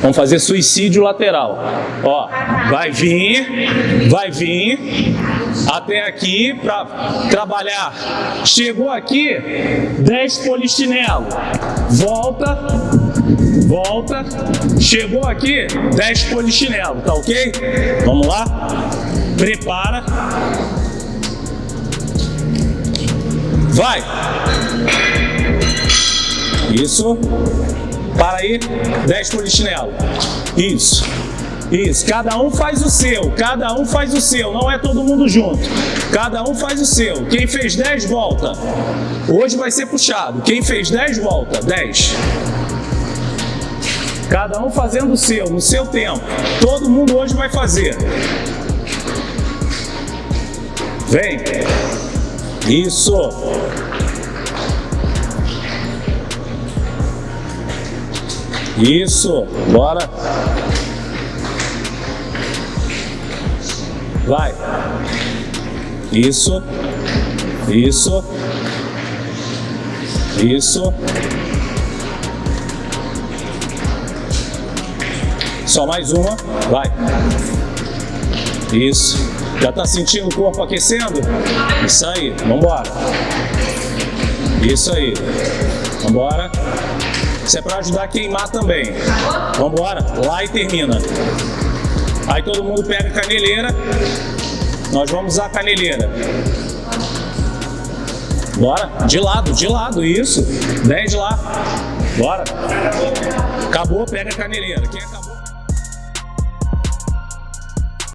Vamos fazer suicídio lateral. Ó, vai vir, vai vir até aqui para trabalhar. Chegou aqui, 10 polichinelo. Volta, volta. Chegou aqui, 10 polichinelo, tá ok? Vamos lá? Prepara. Vai. Isso. Para aí, 10 polichinelo. Isso. Isso, cada um faz o seu, cada um faz o seu, não é todo mundo junto. Cada um faz o seu. Quem fez 10, volta. Hoje vai ser puxado. Quem fez 10, volta. 10. Cada um fazendo o seu, no seu tempo. Todo mundo hoje vai fazer. Vem. Isso. Isso, bora. Vai. Isso. Isso. Isso. Só mais uma. Vai. Isso. Já tá sentindo o corpo aquecendo? Isso aí. Vambora. Isso aí. Vambora. Isso é para ajudar a queimar também. Vamos embora, lá e termina. Aí todo mundo pega a caneleira. Nós vamos usar a caneleira. Bora, de lado, de lado, isso. 10 lá. Bora. Acabou, pega a caneleira. Quem acabou?